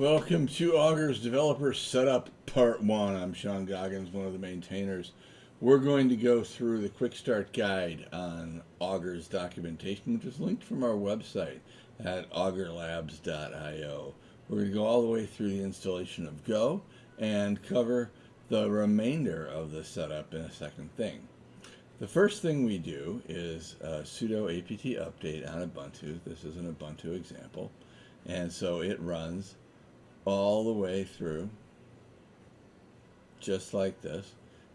Welcome to Augur's Developer Setup Part 1. I'm Sean Goggins, one of the maintainers. We're going to go through the Quick Start Guide on Augur's documentation, which is linked from our website at augurlabs.io. We're going to go all the way through the installation of Go and cover the remainder of the setup in a second thing. The first thing we do is a sudo apt update on Ubuntu. This is an Ubuntu example. And so it runs all the way through, just like this,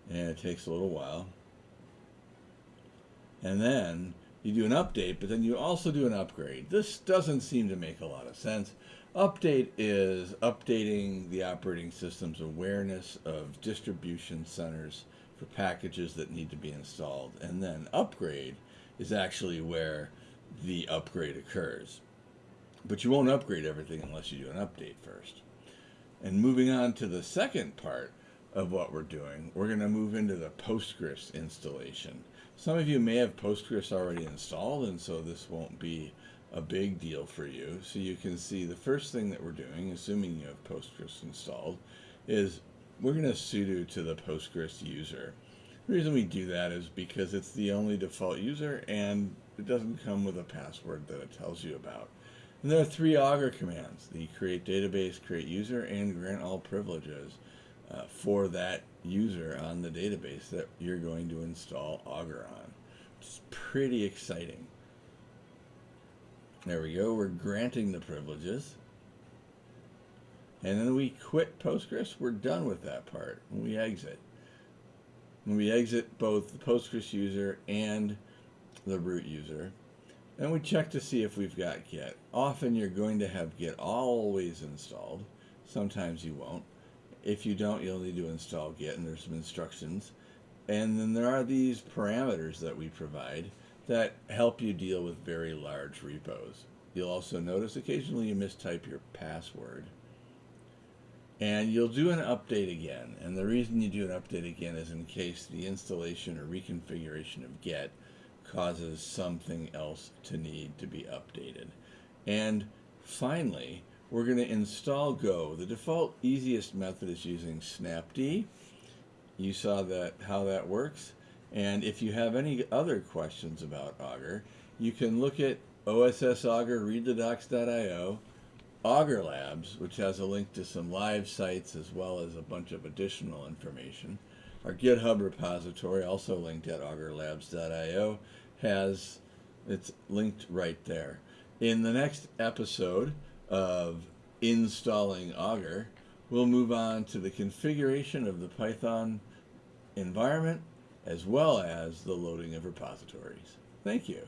and it takes a little while. And then you do an update, but then you also do an upgrade. This doesn't seem to make a lot of sense. Update is updating the operating system's awareness of distribution centers for packages that need to be installed. And then upgrade is actually where the upgrade occurs. But you won't upgrade everything unless you do an update first. And moving on to the second part of what we're doing, we're going to move into the Postgres installation. Some of you may have Postgres already installed, and so this won't be a big deal for you. So you can see the first thing that we're doing, assuming you have Postgres installed, is we're going to sudo to the Postgres user. The reason we do that is because it's the only default user and it doesn't come with a password that it tells you about. And there are three Augur commands, the create database, create user, and grant all privileges uh, for that user on the database that you're going to install Augur on. It's pretty exciting. There we go, we're granting the privileges. And then we quit Postgres, we're done with that part. We exit. When we exit both the Postgres user and the root user, and we check to see if we've got Git. Often you're going to have Git always installed. Sometimes you won't. If you don't, you'll need to install Git, and there's some instructions. And then there are these parameters that we provide that help you deal with very large repos. You'll also notice occasionally you mistype your password. And you'll do an update again. And the reason you do an update again is in case the installation or reconfiguration of Git causes something else to need to be updated. And finally, we're going to install Go. The default easiest method is using snapd. You saw that how that works. And if you have any other questions about Augur, you can look at OSS Augur, readthedocs.io, Augur Labs, which has a link to some live sites as well as a bunch of additional information. Our GitHub repository, also linked at augurlabs.io, has it's linked right there. In the next episode of installing Augur, we'll move on to the configuration of the Python environment as well as the loading of repositories. Thank you.